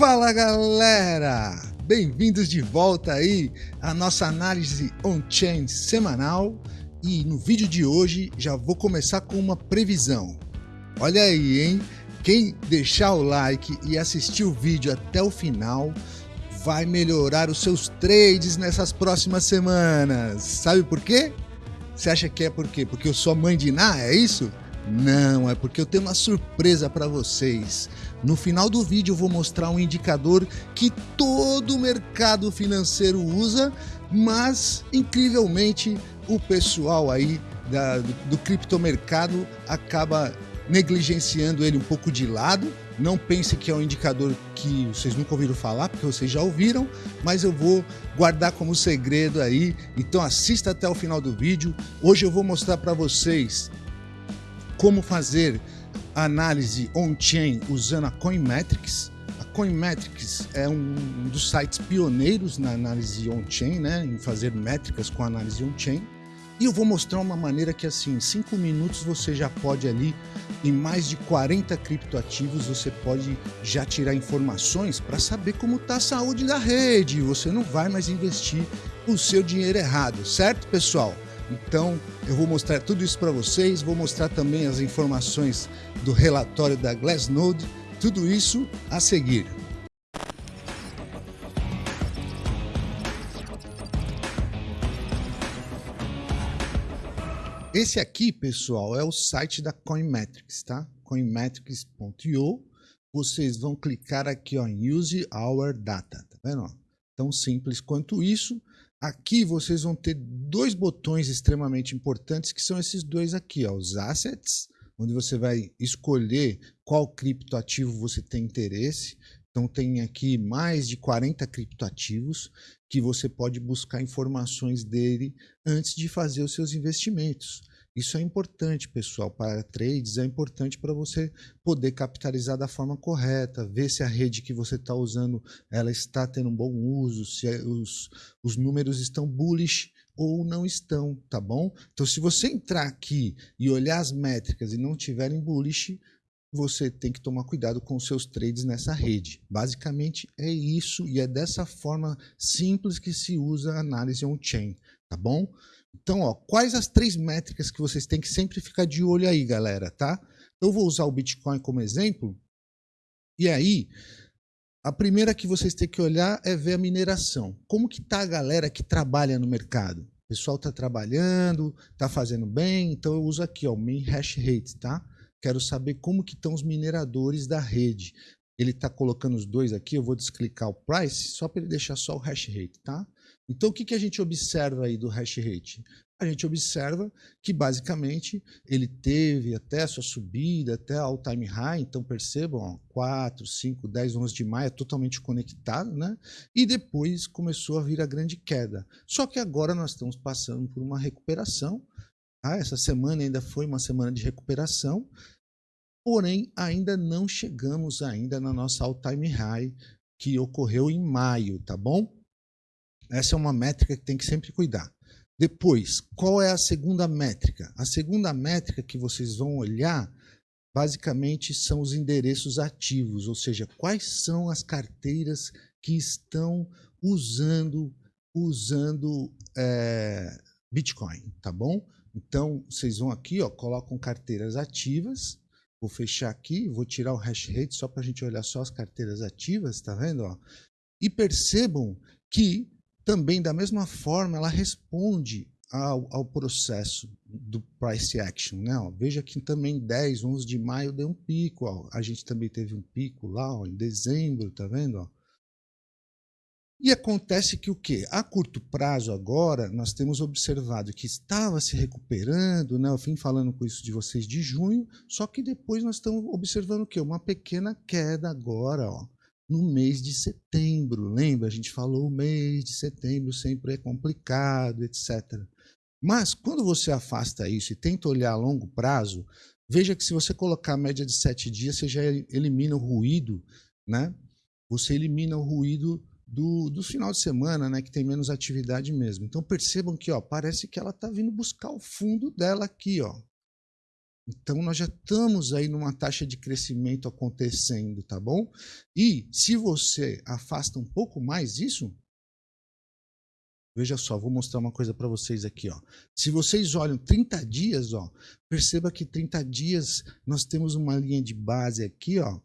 Fala galera! Bem-vindos de volta aí à nossa análise on-chain semanal e no vídeo de hoje já vou começar com uma previsão. Olha aí, hein? Quem deixar o like e assistir o vídeo até o final vai melhorar os seus trades nessas próximas semanas. Sabe por quê? Você acha que é por quê? Porque eu sou mãe de Ná, é isso? Não, é porque eu tenho uma surpresa para vocês. No final do vídeo eu vou mostrar um indicador que todo o mercado financeiro usa, mas incrivelmente o pessoal aí da, do, do criptomercado acaba negligenciando ele um pouco de lado. Não pense que é um indicador que vocês nunca ouviram falar, porque vocês já ouviram, mas eu vou guardar como segredo aí. Então assista até o final do vídeo. Hoje eu vou mostrar para vocês como fazer análise on-chain usando a Coinmetrics. A Coinmetrics é um dos sites pioneiros na análise on-chain, né, em fazer métricas com análise on-chain. E eu vou mostrar uma maneira que assim, em 5 minutos você já pode ali, em mais de 40 criptoativos, você pode já tirar informações para saber como está a saúde da rede. Você não vai mais investir o seu dinheiro errado, certo, pessoal? Então, eu vou mostrar tudo isso para vocês, vou mostrar também as informações do relatório da Glassnode, tudo isso a seguir. Esse aqui, pessoal, é o site da Coinmetrics, tá? coinmetrics.io. Vocês vão clicar aqui ó, em Use Our Data, tá vendo? Tão simples quanto isso. Aqui vocês vão ter dois botões extremamente importantes, que são esses dois aqui, ó, os Assets, onde você vai escolher qual criptoativo você tem interesse. Então tem aqui mais de 40 criptoativos que você pode buscar informações dele antes de fazer os seus investimentos. Isso é importante, pessoal, para trades, é importante para você poder capitalizar da forma correta, ver se a rede que você está usando ela está tendo um bom uso, se é, os, os números estão bullish ou não estão, tá bom? Então, se você entrar aqui e olhar as métricas e não tiverem bullish, você tem que tomar cuidado com os seus trades nessa rede. Basicamente é isso e é dessa forma simples que se usa a análise on-chain, tá bom? Então, ó, quais as três métricas que vocês têm que sempre ficar de olho aí, galera, tá? Eu vou usar o Bitcoin como exemplo. E aí, a primeira que vocês têm que olhar é ver a mineração. Como que tá a galera que trabalha no mercado? O pessoal está trabalhando, está fazendo bem, então eu uso aqui ó, o main hash rate, tá? Quero saber como que estão os mineradores da rede. Ele está colocando os dois aqui, eu vou desclicar o price só para ele deixar só o hash rate, tá? Então, o que, que a gente observa aí do hash rate? A gente observa que, basicamente, ele teve até a sua subida, até all time high, então percebam, ó, 4, 5, 10, 11 de maio, é totalmente conectado, né? E depois começou a vir a grande queda. Só que agora nós estamos passando por uma recuperação, tá? essa semana ainda foi uma semana de recuperação, porém ainda não chegamos ainda na nossa all time high que ocorreu em maio, tá bom? Essa é uma métrica que tem que sempre cuidar. Depois, qual é a segunda métrica? A segunda métrica que vocês vão olhar, basicamente, são os endereços ativos, ou seja, quais são as carteiras que estão usando, usando é, Bitcoin, tá bom? Então, vocês vão aqui, ó, colocam carteiras ativas, vou fechar aqui, vou tirar o hash rate só para a gente olhar só as carteiras ativas, tá vendo? Ó? E percebam que também, da mesma forma, ela responde ao, ao processo do price action. Né? Ó, veja que também 10, 11 de maio deu um pico. Ó. A gente também teve um pico lá ó, em dezembro, tá vendo? E acontece que o quê? A curto prazo agora, nós temos observado que estava se recuperando, né? eu vim falando com isso de vocês de junho, só que depois nós estamos observando o quê? Uma pequena queda agora, ó no mês de setembro. Lembra? A gente falou o mês de setembro sempre é complicado, etc. Mas quando você afasta isso e tenta olhar a longo prazo, veja que se você colocar a média de sete dias, você já elimina o ruído, né? Você elimina o ruído do, do final de semana, né? Que tem menos atividade mesmo. Então percebam que ó, parece que ela está vindo buscar o fundo dela aqui, ó. Então, nós já estamos aí numa taxa de crescimento acontecendo, tá bom? E se você afasta um pouco mais isso, veja só, vou mostrar uma coisa para vocês aqui. Ó. Se vocês olham 30 dias, ó, perceba que 30 dias nós temos uma linha de base aqui, ó,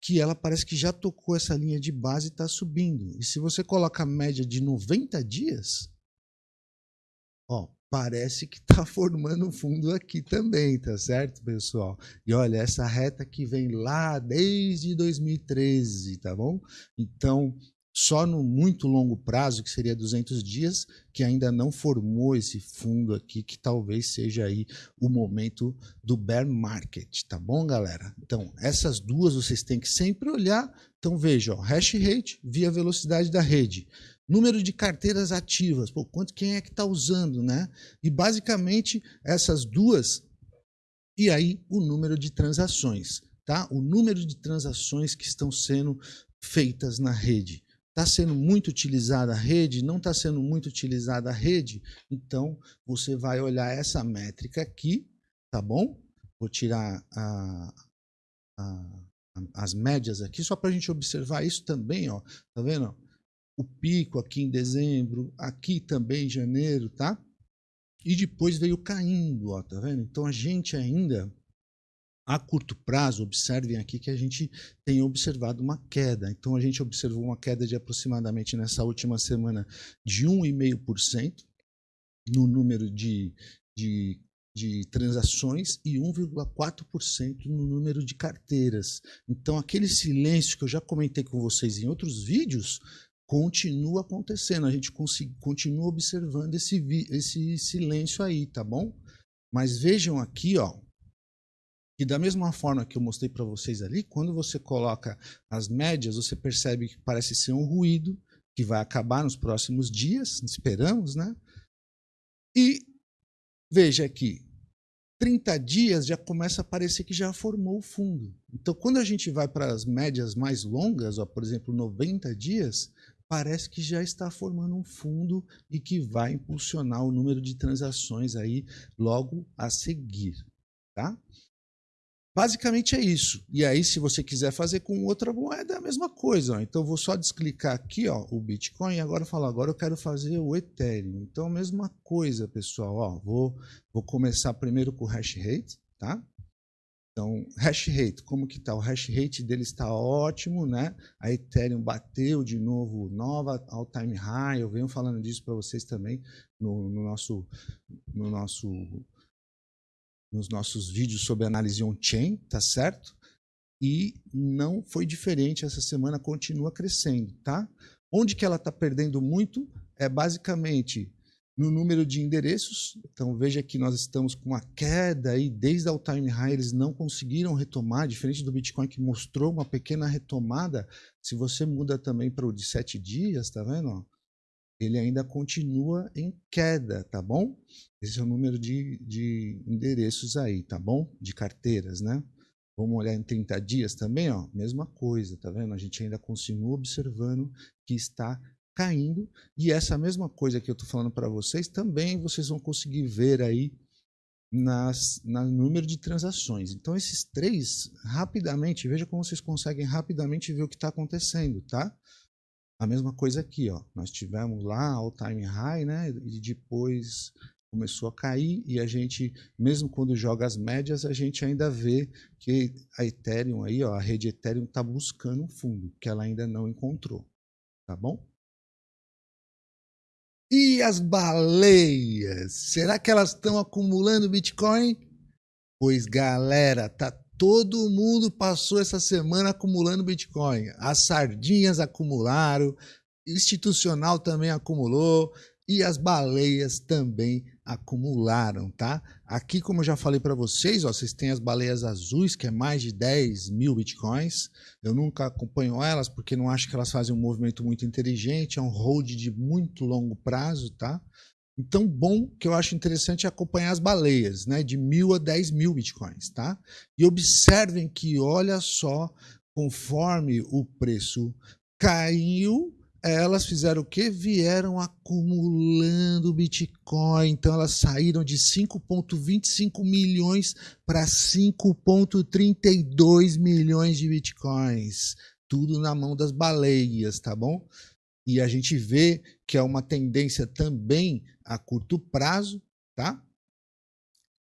que ela parece que já tocou essa linha de base e está subindo. E se você coloca a média de 90 dias, ó, parece que está formando um fundo aqui também, tá certo, pessoal? E olha, essa reta que vem lá desde 2013, tá bom? Então, só no muito longo prazo, que seria 200 dias, que ainda não formou esse fundo aqui, que talvez seja aí o momento do bear market, tá bom, galera? Então, essas duas vocês têm que sempre olhar. Então, veja, ó, hash rate via velocidade da rede. Número de carteiras ativas, pô, quanto quem é que está usando, né? E basicamente essas duas, e aí o número de transações, tá? O número de transações que estão sendo feitas na rede. Está sendo muito utilizada a rede? Não está sendo muito utilizada a rede? Então, você vai olhar essa métrica aqui, tá bom? Vou tirar a, a, as médias aqui, só para a gente observar isso também, ó. Tá vendo? O pico aqui em dezembro, aqui também em janeiro, tá? E depois veio caindo, ó, tá vendo? Então, a gente ainda a curto prazo, observem aqui que a gente tem observado uma queda. Então, a gente observou uma queda de aproximadamente nessa última semana de 1,5% no número de, de, de transações e 1,4% no número de carteiras. Então, aquele silêncio que eu já comentei com vocês em outros vídeos continua acontecendo. A gente continua observando esse, esse silêncio aí, tá bom? Mas vejam aqui, ó, e da mesma forma que eu mostrei para vocês ali, quando você coloca as médias, você percebe que parece ser um ruído que vai acabar nos próximos dias, esperamos, né? E veja aqui, 30 dias já começa a parecer que já formou o fundo. Então, quando a gente vai para as médias mais longas, ó, por exemplo, 90 dias, parece que já está formando um fundo e que vai impulsionar o número de transações aí logo a seguir, tá? Basicamente é isso. E aí, se você quiser fazer com outra moeda, é a mesma coisa. Ó. Então, vou só desclicar aqui ó, o Bitcoin e agora falar, agora eu quero fazer o Ethereum. Então, a mesma coisa, pessoal. Ó, vou, vou começar primeiro com o hash rate, tá? Então, hash rate, como que tá? O hash rate dele está ótimo, né? A Ethereum bateu de novo nova all-time high. Eu venho falando disso para vocês também no, no, nosso, no nosso nos nossos vídeos sobre análise on-chain, tá certo? E não foi diferente, essa semana continua crescendo, tá? Onde que ela está perdendo muito é basicamente no número de endereços. Então veja que nós estamos com uma queda aí desde a all-time high, eles não conseguiram retomar, diferente do Bitcoin que mostrou uma pequena retomada. Se você muda também para o de sete dias, tá vendo? ele ainda continua em queda, tá bom? Esse é o número de, de endereços aí, tá bom? De carteiras, né? Vamos olhar em 30 dias também, ó, mesma coisa, tá vendo? A gente ainda continua observando que está caindo e essa mesma coisa que eu estou falando para vocês também vocês vão conseguir ver aí nas, no número de transações. Então esses três, rapidamente, veja como vocês conseguem rapidamente ver o que está acontecendo, tá? A mesma coisa aqui, ó. Nós tivemos lá all time high, né? E depois começou a cair e a gente, mesmo quando joga as médias, a gente ainda vê que a Ethereum aí, ó, a rede Ethereum está buscando um fundo que ela ainda não encontrou, tá bom? E as baleias? Será que elas estão acumulando Bitcoin? Pois galera, tá Todo mundo passou essa semana acumulando Bitcoin. As sardinhas acumularam, institucional também acumulou e as baleias também acumularam, tá? Aqui, como eu já falei para vocês, ó, vocês têm as baleias azuis, que é mais de 10 mil bitcoins. Eu nunca acompanho elas porque não acho que elas fazem um movimento muito inteligente, é um hold de muito longo prazo, tá? Então, bom que eu acho interessante é acompanhar as baleias, né, de mil a dez mil bitcoins, tá? E observem que, olha só, conforme o preço caiu, elas fizeram o quê? Vieram acumulando Bitcoin. Então elas saíram de 5,25 milhões para 5,32 milhões de Bitcoins. Tudo na mão das baleias, tá bom? E a gente vê que é uma tendência também a curto prazo, tá?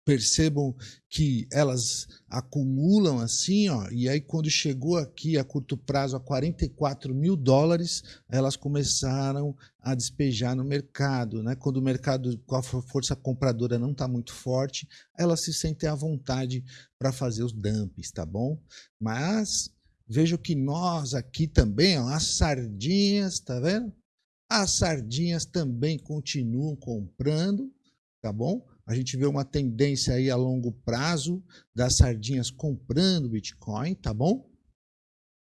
Percebam que elas acumulam assim, ó, e aí quando chegou aqui a curto prazo a 44 mil dólares, elas começaram a despejar no mercado, né? Quando o mercado com a força compradora não está muito forte, elas se sentem à vontade para fazer os dumps, tá bom? Mas vejo que nós aqui também, ó, as sardinhas, tá vendo? As sardinhas também continuam comprando, tá bom? A gente vê uma tendência aí a longo prazo das sardinhas comprando Bitcoin, tá bom?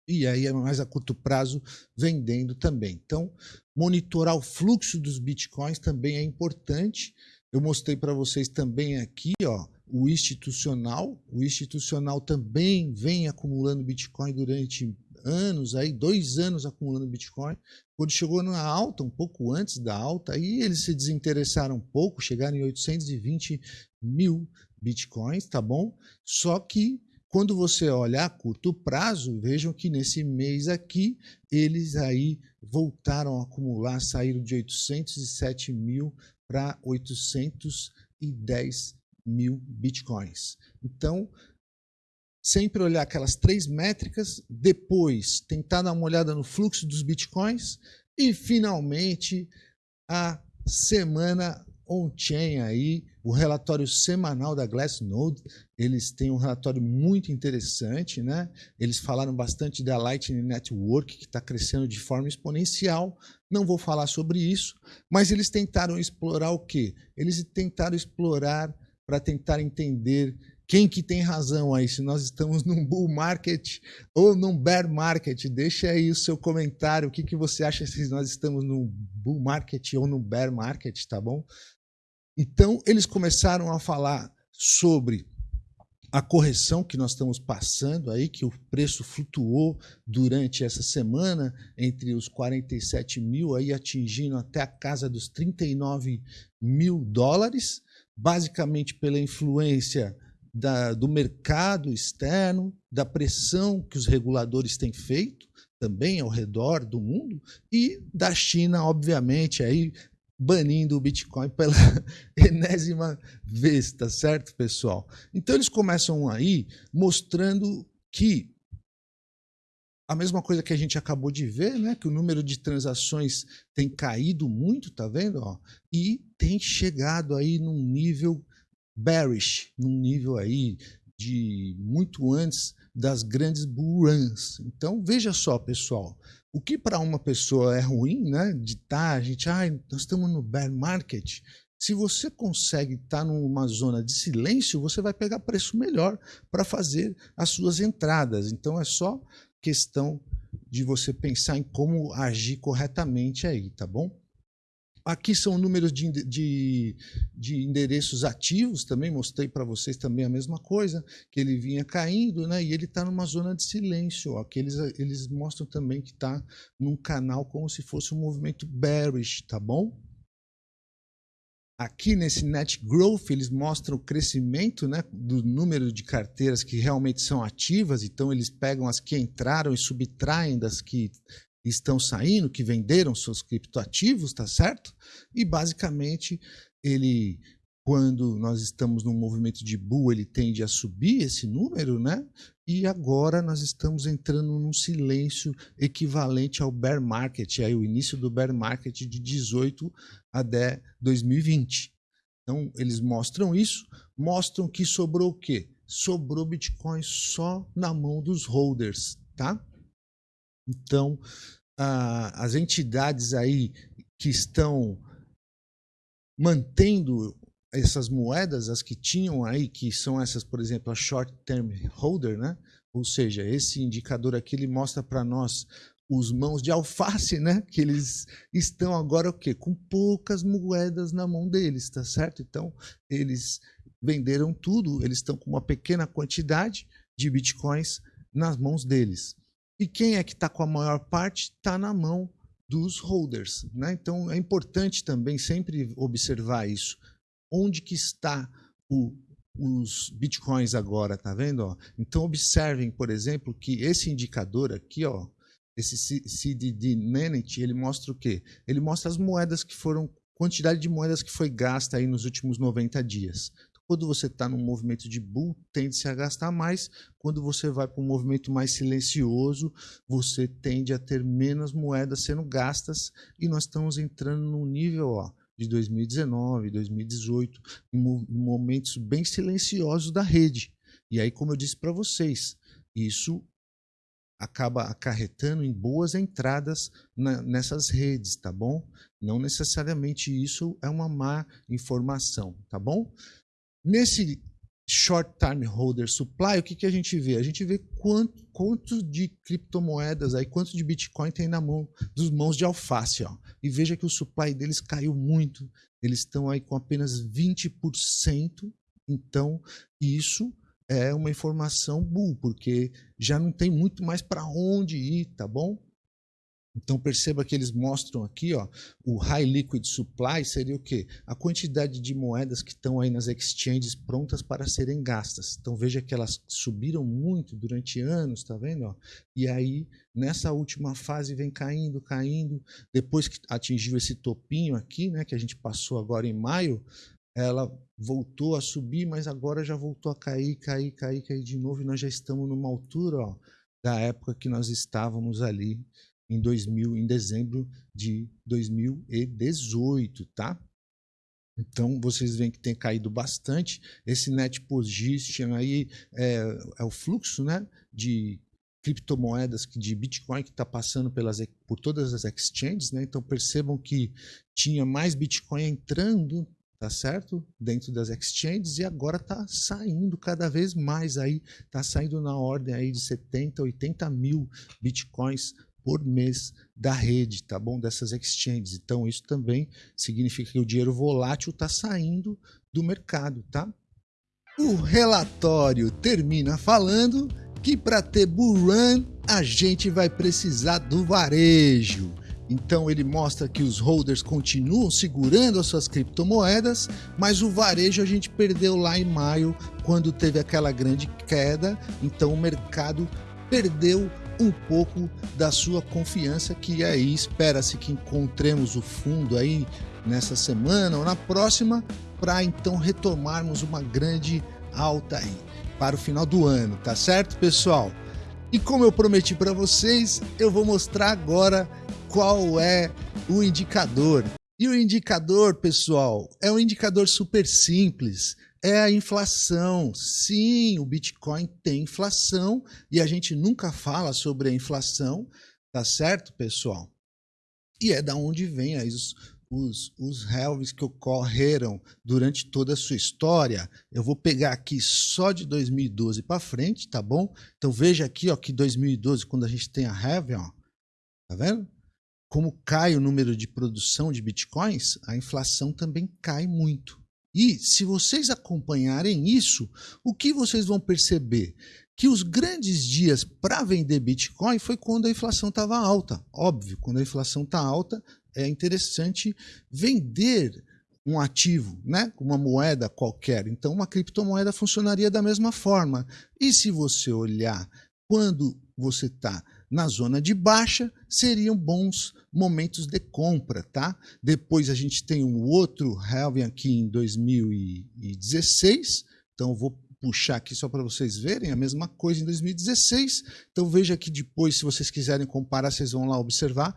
E aí, mais a curto prazo, vendendo também. Então, monitorar o fluxo dos Bitcoins também é importante. Eu mostrei para vocês também aqui, ó, o institucional. O institucional também vem acumulando Bitcoin durante anos, aí dois anos acumulando Bitcoin. Quando chegou na alta, um pouco antes da alta, aí eles se desinteressaram um pouco, chegaram em 820 mil Bitcoins, tá bom? Só que quando você olha a curto prazo, vejam que nesse mês aqui, eles aí voltaram a acumular, saíram de 807 mil para 810 mil bitcoins. Então, sempre olhar aquelas três métricas, depois tentar dar uma olhada no fluxo dos bitcoins e finalmente a semana on-chain aí, o relatório semanal da Glassnode, eles têm um relatório muito interessante, né? Eles falaram bastante da Lightning Network, que está crescendo de forma exponencial. Não vou falar sobre isso, mas eles tentaram explorar o quê? Eles tentaram explorar para tentar entender quem que tem razão aí, se nós estamos num bull market ou num bear market? Deixa aí o seu comentário, o que, que você acha se nós estamos num bull market ou num bear market, tá bom? Então, eles começaram a falar sobre a correção que nós estamos passando aí, que o preço flutuou durante essa semana entre os 47 mil, aí atingindo até a casa dos 39 mil dólares, basicamente pela influência da, do mercado externo, da pressão que os reguladores têm feito também ao redor do mundo e da China, obviamente, aí banindo o Bitcoin pela enésima vez, tá certo, pessoal? Então eles começam aí mostrando que a mesma coisa que a gente acabou de ver, né? Que o número de transações tem caído muito, tá vendo? Ó? E tem chegado aí num nível bearish, num nível aí de muito antes das grandes bull runs. Então, veja só, pessoal, o que para uma pessoa é ruim, né, de estar, tá, a gente, ah, nós estamos no bear market, se você consegue estar tá numa zona de silêncio, você vai pegar preço melhor para fazer as suas entradas. Então, é só questão de você pensar em como agir corretamente aí, tá bom? Aqui são números de, de, de endereços ativos, também mostrei para vocês também a mesma coisa, que ele vinha caindo, né? E ele está numa zona de silêncio, ó, que eles, eles mostram também que está num canal como se fosse um movimento bearish, tá bom? Aqui nesse Net Growth, eles mostram o crescimento né, do número de carteiras que realmente são ativas, então eles pegam as que entraram e subtraem das que estão saindo, que venderam seus criptoativos, tá certo? E basicamente ele quando nós estamos num movimento de bull, ele tende a subir esse número, né? E agora nós estamos entrando num silêncio equivalente ao bear market, aí o início do bear market de 18 até 2020. Então, eles mostram isso, mostram que sobrou o quê? Sobrou Bitcoin só na mão dos holders, tá? Então, as entidades aí que estão mantendo essas moedas, as que tinham aí, que são essas, por exemplo, a short term holder, né? Ou seja, esse indicador aqui ele mostra para nós os mãos de alface, né? Que eles estão agora o quê? Com poucas moedas na mão deles, tá certo? Então, eles venderam tudo, eles estão com uma pequena quantidade de bitcoins nas mãos deles. E quem é que está com a maior parte? Está na mão dos holders. Né? Então, é importante também sempre observar isso. Onde que está o, os bitcoins agora, tá vendo? Ó? Então, observem, por exemplo, que esse indicador aqui, ó, esse CDD Nanit, ele mostra o quê? Ele mostra as moedas que foram, quantidade de moedas que foi gasta aí nos últimos 90 dias. Quando você está num movimento de bull, tende-se a gastar mais. Quando você vai para um movimento mais silencioso, você tende a ter menos moedas sendo gastas. E nós estamos entrando num nível ó, de 2019, 2018, em momentos bem silenciosos da rede. E aí, como eu disse para vocês, isso acaba acarretando em boas entradas na, nessas redes, tá bom? Não necessariamente isso é uma má informação, tá bom? Nesse short time holder supply, o que, que a gente vê? A gente vê quanto, quanto de criptomoedas, aí, quanto de Bitcoin tem na mão dos mãos de alface. Ó. E veja que o supply deles caiu muito. Eles estão aí com apenas 20%. Então, isso é uma informação bull, porque já não tem muito mais para onde ir, tá bom? Então perceba que eles mostram aqui, ó, o High Liquid Supply seria o quê? A quantidade de moedas que estão aí nas exchanges prontas para serem gastas. Então veja que elas subiram muito durante anos, tá vendo? Ó? E aí nessa última fase vem caindo, caindo. Depois que atingiu esse topinho aqui, né, que a gente passou agora em maio, ela voltou a subir, mas agora já voltou a cair, cair, cair, cair de novo. E nós já estamos numa altura ó, da época que nós estávamos ali em 2000, em dezembro de 2018, tá? Então, vocês veem que tem caído bastante. Esse net position aí é, é o fluxo né, de criptomoedas, de Bitcoin que está passando pelas, por todas as exchanges. Né? Então, percebam que tinha mais Bitcoin entrando, tá certo? Dentro das exchanges e agora está saindo cada vez mais aí, está saindo na ordem aí de 70, 80 mil Bitcoins por mês da rede, tá bom? Dessas exchanges. Então, isso também significa que o dinheiro volátil está saindo do mercado, tá? O relatório termina falando que para ter bull run, a gente vai precisar do varejo. Então ele mostra que os holders continuam segurando as suas criptomoedas, mas o varejo a gente perdeu lá em maio, quando teve aquela grande queda. Então o mercado perdeu um pouco da sua confiança, que aí espera-se que encontremos o fundo aí nessa semana ou na próxima, para então retomarmos uma grande alta aí para o final do ano, tá certo, pessoal? E como eu prometi para vocês, eu vou mostrar agora qual é o indicador. E o indicador, pessoal, é um indicador super simples é a inflação. Sim, o Bitcoin tem inflação e a gente nunca fala sobre a inflação, tá certo, pessoal? E é da onde vem aí os, os, os halves que ocorreram durante toda a sua história. Eu vou pegar aqui só de 2012 para frente, tá bom? Então veja aqui ó, que 2012, quando a gente tem a halving, ó, tá vendo? Como cai o número de produção de bitcoins, a inflação também cai muito. E se vocês acompanharem isso, o que vocês vão perceber? Que os grandes dias para vender Bitcoin foi quando a inflação estava alta. Óbvio, quando a inflação está alta, é interessante vender um ativo, né? uma moeda qualquer. Então, uma criptomoeda funcionaria da mesma forma. E se você olhar quando você está na zona de baixa, seriam bons momentos de compra, tá? Depois a gente tem um outro halving aqui em 2016, então vou puxar aqui só para vocês verem, a mesma coisa em 2016. Então veja aqui depois, se vocês quiserem comparar, vocês vão lá observar.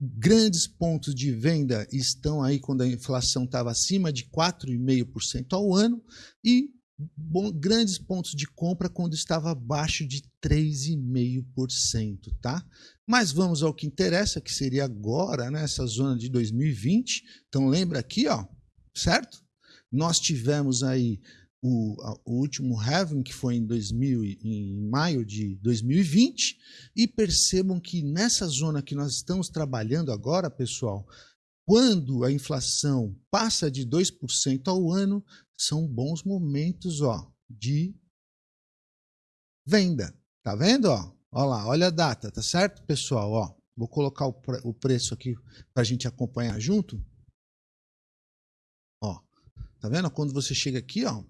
Grandes pontos de venda estão aí quando a inflação estava acima de 4,5% ao ano e bom, grandes pontos de compra quando estava abaixo de 3,5%, tá? Mas vamos ao que interessa, que seria agora, nessa né, zona de 2020. Então lembra aqui, ó, certo? Nós tivemos aí o, o, último halving, que foi em, 2000, em maio de 2020, e percebam que nessa zona que nós estamos trabalhando agora, pessoal, quando a inflação passa de 2% ao ano, são bons momentos ó, de venda. Tá vendo? Ó? Ó lá, olha a data, tá certo, pessoal? Ó, Vou colocar o, pre o preço aqui para a gente acompanhar junto. Ó, tá vendo? Quando você chega aqui, ó,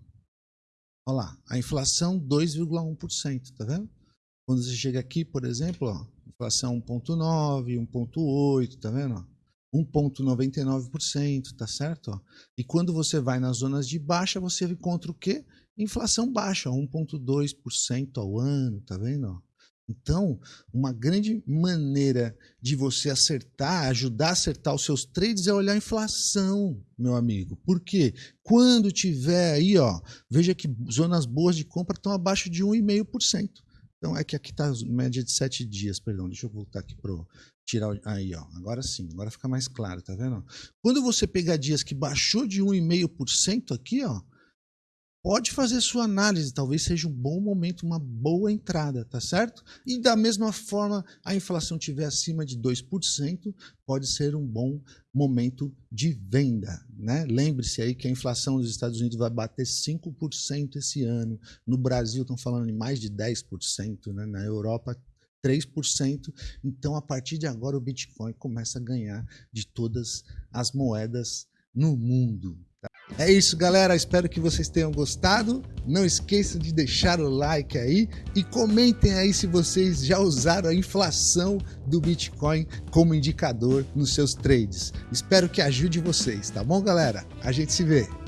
ó lá, a inflação 2,1%, tá vendo? Quando você chega aqui, por exemplo, ó, inflação 1,9, 1,8, tá vendo? 1,99%, tá certo? E quando você vai nas zonas de baixa, você encontra o quê? Inflação baixa, 1,2% ao ano, tá vendo? Então, uma grande maneira de você acertar, ajudar a acertar os seus trades é olhar a inflação, meu amigo. Por quê? Quando tiver aí, ó, veja que zonas boas de compra estão abaixo de 1,5%. Então, é que aqui está média de 7 dias, perdão, deixa eu voltar aqui para tirar aí, ó. Agora sim, agora fica mais claro, tá vendo? Quando você pegar dias que baixou de 1,5% aqui, ó, pode fazer sua análise, talvez seja um bom momento, uma boa entrada, tá certo? E da mesma forma, a inflação tiver acima de 2%, pode ser um bom momento de venda, né? Lembre-se aí que a inflação dos Estados Unidos vai bater 5% esse ano, no Brasil estão falando em mais de 10%, né? Na Europa 3%. Então, a partir de agora, o Bitcoin começa a ganhar de todas as moedas no mundo. É isso, galera. Espero que vocês tenham gostado. Não esqueçam de deixar o like aí e comentem aí se vocês já usaram a inflação do Bitcoin como indicador nos seus trades. Espero que ajude vocês, tá bom, galera? A gente se vê.